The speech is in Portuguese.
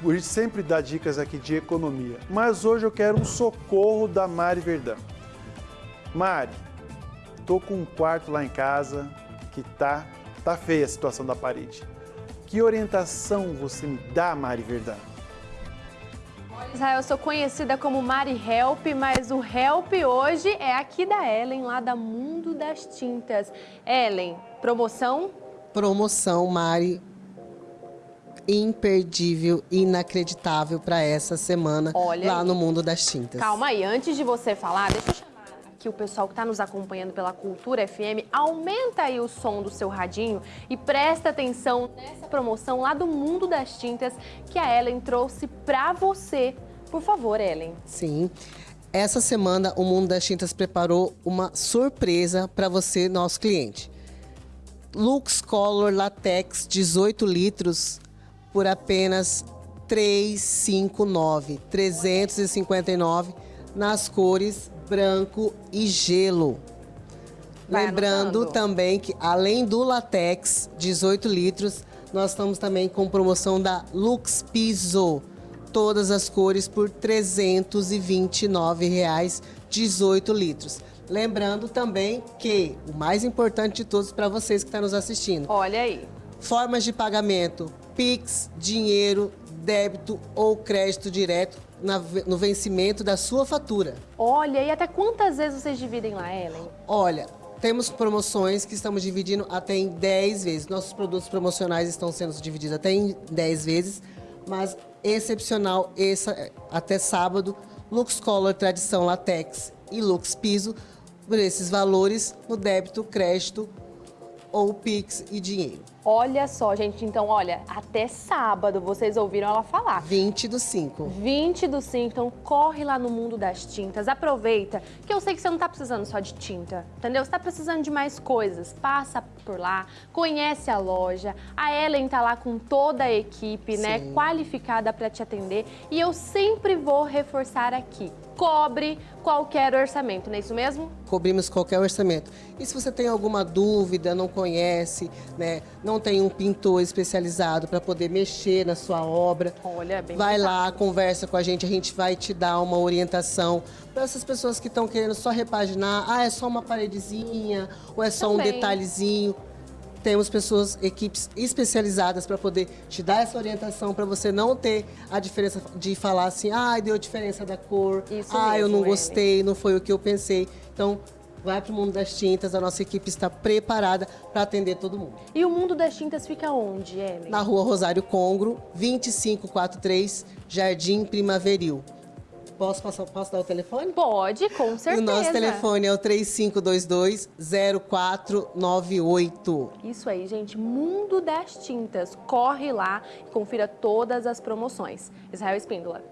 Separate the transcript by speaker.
Speaker 1: por sempre dar dicas aqui de economia, mas hoje eu quero um socorro da Mari Verdão. Mari, tô com um quarto lá em casa que tá, tá feia a situação da parede. Que orientação você me dá, Mari Verdão?
Speaker 2: Israel, eu sou conhecida como Mari Help, mas o Help hoje é aqui da Ellen, lá da Mundo das Tintas. Ellen, promoção?
Speaker 3: Promoção, Mari, imperdível, inacreditável para essa semana
Speaker 2: Olha
Speaker 3: lá
Speaker 2: aí.
Speaker 3: no Mundo das Tintas.
Speaker 2: Calma aí, antes de você falar, deixa eu chamar aqui o pessoal que está nos acompanhando pela Cultura FM. Aumenta aí o som do seu radinho e presta atenção nessa promoção lá do Mundo das Tintas que a Ellen trouxe para você. Por favor, Ellen.
Speaker 3: Sim. Essa semana o Mundo das Tintas preparou uma surpresa para você, nosso cliente. Lux Color Latex 18 litros por apenas 359, 359 nas cores branco e gelo.
Speaker 2: Vai
Speaker 3: Lembrando
Speaker 2: anotando.
Speaker 3: também que além do latex 18 litros, nós estamos também com promoção da Lux Piso. Todas as cores por 329 reais, 18 litros. Lembrando também que o mais importante de todos para vocês que estão nos assistindo,
Speaker 2: Olha aí.
Speaker 3: Formas de pagamento: Pix, dinheiro, débito ou crédito direto na- no vencimento da sua fatura.
Speaker 2: Olha, e até quantas vezes vocês dividem lá, Ellen?
Speaker 3: Olha, temos promoções que estamos dividindo até em 10 vezes. Nossos produtos promocionais estão sendo divididos até em 10 vezes, mas excepcional essa, até sábado, Lux Color Tradição Latex e Lux Piso, por esses valores no débito, crédito ou Pix e dinheiro.
Speaker 2: Olha só, gente. Então, olha, até sábado vocês ouviram ela falar.
Speaker 3: 20 do 5.
Speaker 2: 20 do 5, então corre lá no mundo das tintas, aproveita, que eu sei que você não tá precisando só de tinta, entendeu? Você tá precisando de mais coisas, passa por lá, conhece a loja, a Ellen tá lá com toda a equipe, né,
Speaker 3: Sim.
Speaker 2: qualificada para te atender, e eu sempre vou reforçar aqui, cobre qualquer orçamento, não é isso mesmo?
Speaker 3: cobrimos qualquer orçamento. E se você tem alguma dúvida, não conhece, né, não tem um pintor especializado para poder mexer na sua obra,
Speaker 2: Olha, bem
Speaker 3: vai lá, conversa com a gente, a gente vai te dar uma orientação para essas pessoas que estão querendo só repaginar, ah, é só uma paredezinha ou é só um
Speaker 2: Também.
Speaker 3: detalhezinho. Temos pessoas, equipes especializadas para poder te dar essa orientação, para você não ter a diferença de falar assim, ah, deu diferença da cor,
Speaker 2: Isso
Speaker 3: ah, eu
Speaker 2: mesmo,
Speaker 3: não
Speaker 2: Ellen.
Speaker 3: gostei, não foi o que eu pensei. Então, vai para o mundo das tintas, a nossa equipe está preparada para atender todo mundo.
Speaker 2: E o mundo das tintas fica onde, Ellen?
Speaker 3: Na rua Rosário Congro, 2543, Jardim Primaveril. Posso, passar, posso dar o telefone?
Speaker 2: Pode, com certeza.
Speaker 3: O nosso telefone é o 3522-0498.
Speaker 2: Isso aí, gente. Mundo das Tintas. Corre lá e confira todas as promoções. Israel Espíndola.